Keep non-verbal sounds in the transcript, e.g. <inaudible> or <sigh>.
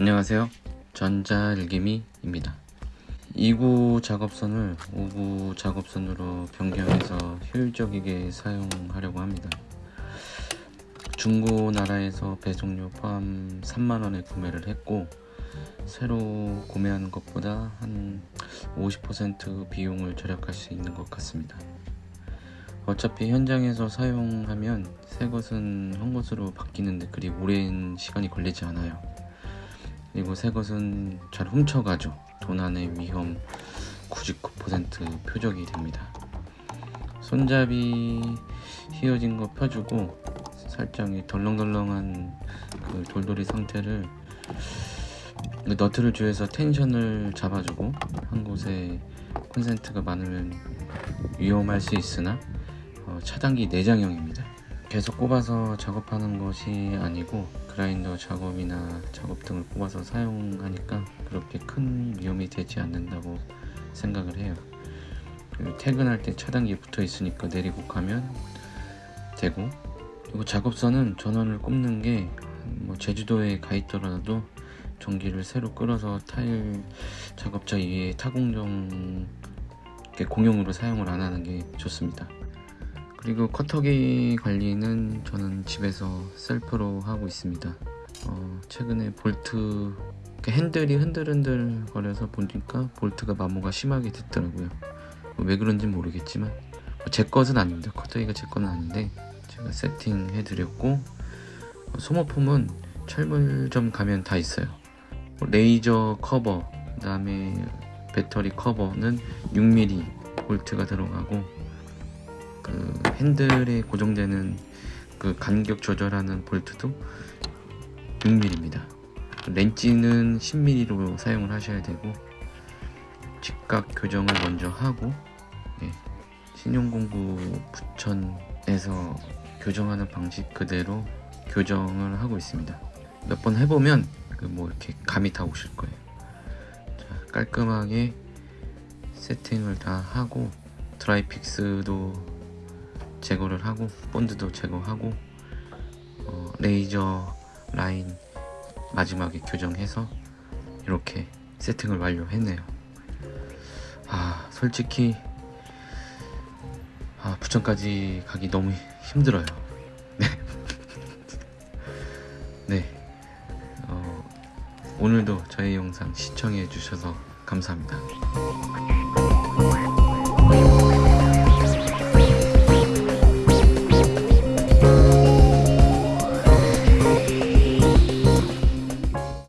안녕하세요. 전자일기미입니다. 2구 작업선을 5구 작업선으로 변경해서 효율적이게 사용하려고 합니다. 중고나라에서 배송료 포함 3만원에 구매를 했고 새로 구매하는 것보다 한 50% 비용을 절약할 수 있는 것 같습니다. 어차피 현장에서 사용하면 새 것은 한 것으로 바뀌는데 그리 오랜 시간이 걸리지 않아요 그리고 새 것은 잘 훔쳐가죠. 도난의 위험 99% 표적이 됩니다. 손잡이 휘어진 거 펴주고 살짝 이 덜렁덜렁한 그 돌돌이 상태를 그 너트를 조여서 텐션을 잡아주고 한 곳에 콘센트가 많으면 위험할 수 있으나 어, 차단기 내장형입니다 계속 꼽아서 작업하는 것이 아니고 그라인더 작업이나 작업 등을 꼽아서 사용하니까 그렇게 큰 위험이 되지 않는다고 생각을 해요. 그리고 퇴근할 때 차단기 붙어 있으니까 내리고 가면 되고 그리고 작업선은 전원을 꼽는 게 뭐 제주도에 가 있더라도 전기를 새로 끌어서 타일 작업자 위에 타공정 공용으로 사용을 안 하는 게 좋습니다 그리고 커터기 관리는 저는 집에서 셀프로 하고 있습니다. 어, 최근에 볼트 핸들이 흔들흔들 거려서 보니까 볼트가 마모가 심하게 됐더라고요. 왜 그런지 모르겠지만 제 것은 아닙니다. 커터기가 제 거는 아닌데 제가 세팅해 드렸고 소모품은 철물점 가면 다 있어요. 레이저 커버 그 다음에 배터리 커버는 6mm 볼트가 들어가고 그 핸들에 고정되는 그 간격 조절하는 볼트도 6mm입니다. 렌치는 10mm로 사용을 하셔야 되고 직각 교정을 먼저 하고 예, 신용공구 부천에서 교정하는 방식 그대로 교정을 하고 있습니다. 몇 번 해보면 그 뭐 이렇게 감이 다 오실 거예요. 자, 깔끔하게 세팅을 다 하고 드라이픽스도 제거를 하고 본드도 제거하고 어, 레이저 라인 마지막에 교정해서 이렇게 세팅을 완료했네요. 아 솔직히 아, 부천까지 가기 너무 힘들어요. <laughs> 네, 네. 어, 오늘도 저희 영상 시청해 주셔서 감사합니다